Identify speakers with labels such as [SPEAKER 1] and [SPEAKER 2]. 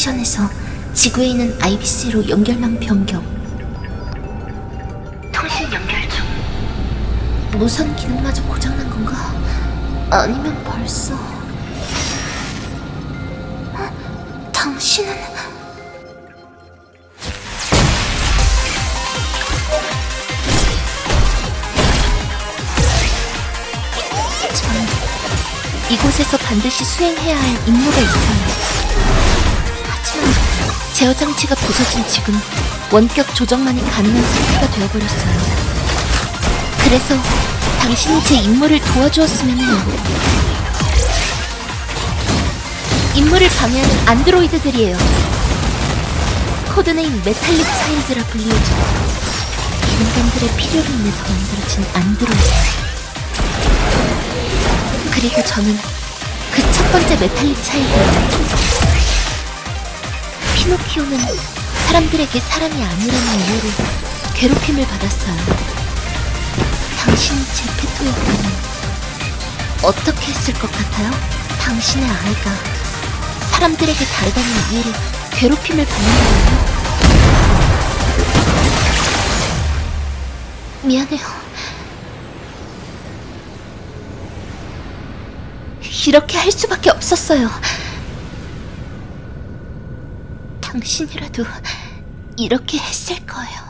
[SPEAKER 1] 섹션에서 지구에 있는 IBC로 연결망 변경. 통신 연결 중. 무선 기능마저 고장난 건가? 아니면 벌써... 어? 당신은... 전 이곳에서 반드시 수행해야 할 임무가 있어요. 제어 장치가 부서진 지금 원격 조정만이 가능한 상태가 되어버렸어요. 그래서 당신이 제 임무를 도와주었으면 해요. 임무를 방해하는 안드로이드들이에요. code name Metallic Child라 불리우죠. 인간들의 필요로 인해서 만들어진 안드로이드. 그리고 저는 그 첫 번째 메탈릭 차일드예요. 피노키오는 사람들에게 사람이 아니라는 이유로 괴롭힘을 받았어요. 당신이 제 페토였다면 어떻게 했을 것 같아요? 당신의 아이가 사람들에게 다르다는 이유로 괴롭힘을 받는 거예요? 미안해요. 이렇게 할 수밖에 없었어요. 당신이라도 이렇게 했을 거예요.